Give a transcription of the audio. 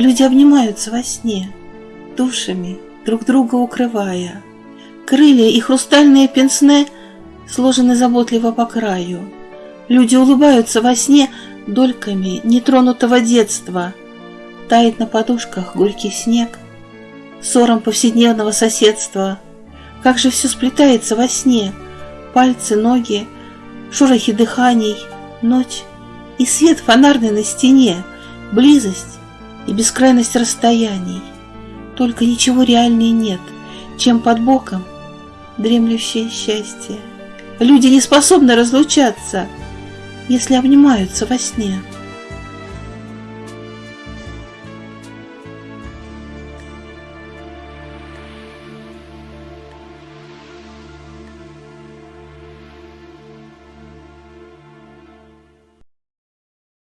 Люди обнимаются во сне, душами друг друга укрывая. Крылья и хрустальные пенсне сложены заботливо по краю. Люди улыбаются во сне дольками нетронутого детства. Тает на подушках горький снег, ссором повседневного соседства. Как же все сплетается во сне, пальцы, ноги, шорохи дыханий, ночь и свет фонарный на стене, близость и бескрайность расстояний. Только ничего реальнее нет, чем под боком дремлющее счастье. Люди не способны разлучаться, если обнимаются во сне.